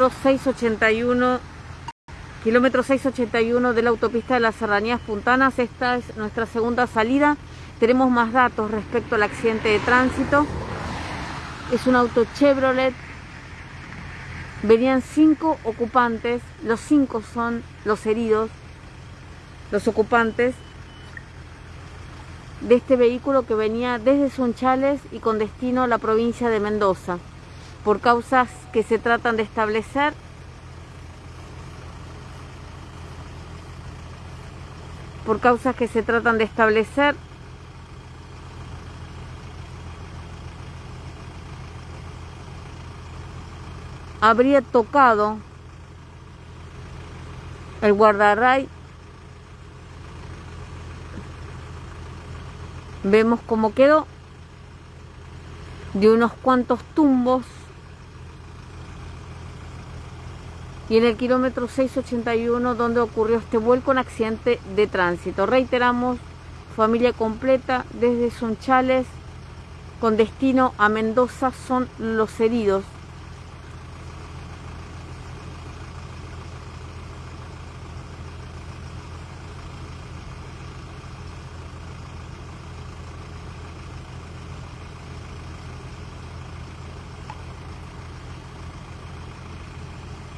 kilómetro 681 kilómetro 681 de la autopista de las Serranías Puntanas. Esta es nuestra segunda salida. Tenemos más datos respecto al accidente de tránsito. Es un auto Chevrolet. Venían cinco ocupantes. Los cinco son los heridos, los ocupantes de este vehículo que venía desde Sunchales y con destino a la provincia de Mendoza. Por causas que se tratan de establecer, por causas que se tratan de establecer. Habría tocado el guardarray. Vemos cómo quedó de unos cuantos tumbos y en el kilómetro 681 donde ocurrió este vuelco en accidente de tránsito. Reiteramos, familia completa desde Sunchales con destino a Mendoza son los heridos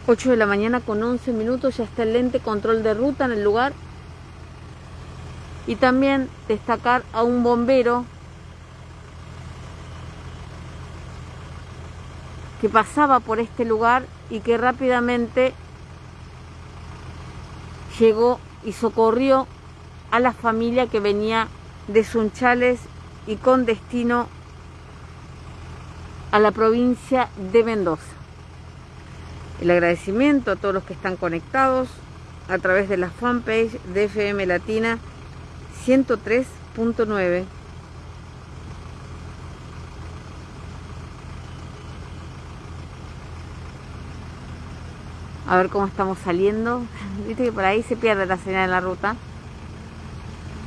8 de la mañana con 11 minutos ya está el lente control de ruta en el lugar. Y también destacar a un bombero que pasaba por este lugar y que rápidamente llegó y socorrió a la familia que venía de Sunchales y con destino a la provincia de Mendoza el agradecimiento a todos los que están conectados a través de la fanpage de FM Latina 103.9. A ver cómo estamos saliendo. Viste que por ahí se pierde la señal en la ruta.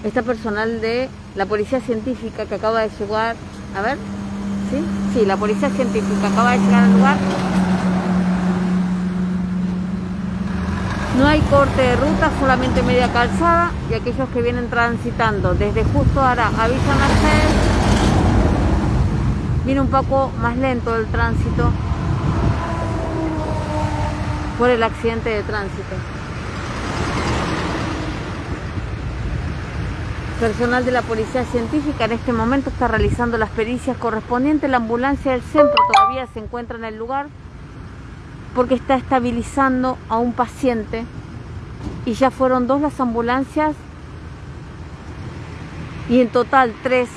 Está personal de la policía científica que acaba de llegar. A ver. ¿Sí? Sí, la policía científica acaba de llegar al lugar No hay corte de ruta, solamente media calzada y aquellos que vienen transitando desde Justo Ara a Villa Mercedes viene un poco más lento el tránsito por el accidente de tránsito. Personal de la Policía Científica en este momento está realizando las pericias correspondientes. La ambulancia del centro todavía se encuentra en el lugar porque está estabilizando a un paciente y ya fueron dos las ambulancias y en total tres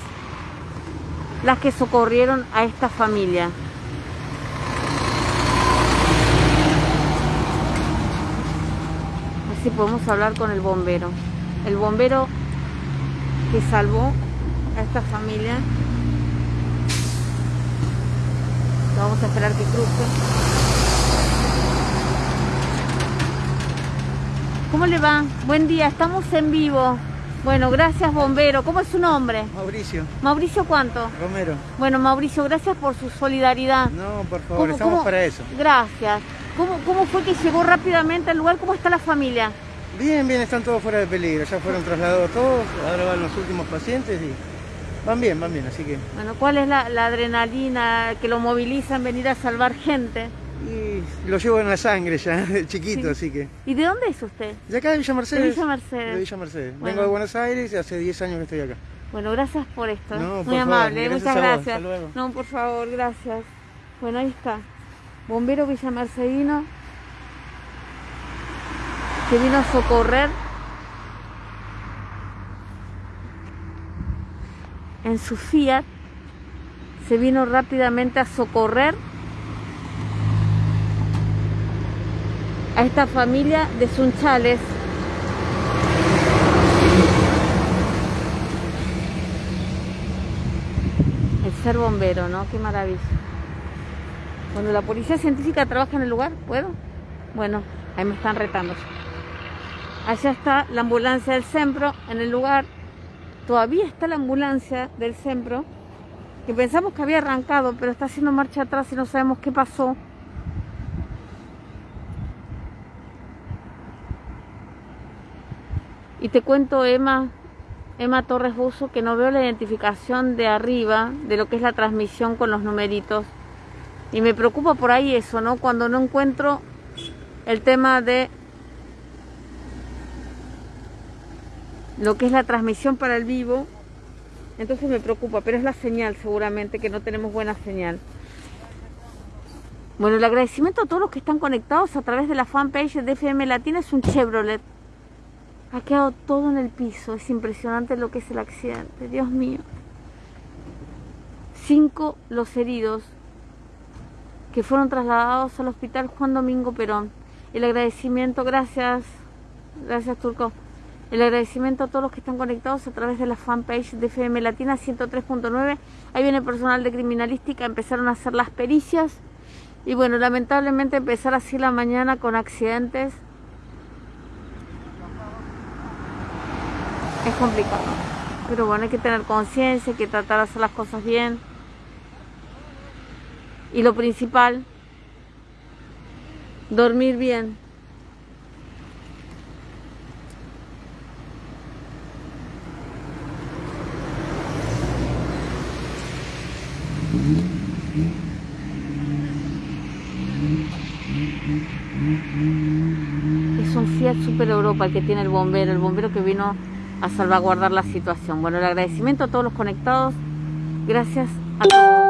las que socorrieron a esta familia. Así podemos hablar con el bombero. El bombero que salvó a esta familia. Vamos a esperar que cruce. ¿Cómo le va? Buen día, estamos en vivo. Bueno, gracias bombero. ¿Cómo es su nombre? Mauricio. ¿Mauricio cuánto? Romero. Bueno, Mauricio, gracias por su solidaridad. No, por favor, estamos para eso. Gracias. ¿Cómo, ¿Cómo fue que llegó rápidamente al lugar? ¿Cómo está la familia? Bien, bien, están todos fuera de peligro. Ya fueron trasladados todos, ahora van los últimos pacientes y van bien, van bien, así que... Bueno, ¿cuál es la, la adrenalina que lo moviliza en venir a salvar gente? Y lo llevo en la sangre ya, chiquito, así que... ¿Y de dónde es usted? De acá de Villa Mercedes. De Villa Mercedes. De Villa Mercedes. Vengo de Buenos Aires y hace 10 años que estoy acá. Bueno, gracias por esto. Muy amable, muchas gracias. No, por favor, gracias. Bueno, ahí está. Bombero Villa Mercedino que vino a socorrer en su Fiat. Se vino rápidamente a socorrer a esta familia de Sunchales. El ser bombero, ¿no? Qué maravilla. Bueno, la policía científica trabaja en el lugar, ¿puedo? Bueno, ahí me están retando. Allá está la ambulancia del SEMPRO en el lugar. Todavía está la ambulancia del SEMPRO, que pensamos que había arrancado, pero está haciendo marcha atrás y no sabemos qué pasó. Y te cuento, Emma, Emma Torres Buzo, que no veo la identificación de arriba de lo que es la transmisión con los numeritos. Y me preocupa por ahí eso, ¿no? Cuando no encuentro el tema de lo que es la transmisión para el vivo, entonces me preocupa, pero es la señal seguramente, que no tenemos buena señal. Bueno, el agradecimiento a todos los que están conectados a través de la fanpage de FM Latina es un Chevrolet. Ha quedado todo en el piso, es impresionante lo que es el accidente, Dios mío. Cinco los heridos que fueron trasladados al hospital Juan Domingo Perón. El agradecimiento, gracias, gracias Turco. El agradecimiento a todos los que están conectados a través de la fanpage de FM Latina 103.9. Ahí viene el personal de criminalística, empezaron a hacer las pericias. Y bueno, lamentablemente empezar así la mañana con accidentes es complicado. Pero bueno, hay que tener conciencia, hay que tratar de hacer las cosas bien. Y lo principal, dormir bien. Es un Fiat Super Europa el que tiene el bombero, el bombero que vino a salvaguardar la situación. Bueno, el agradecimiento a todos los conectados. Gracias a todos.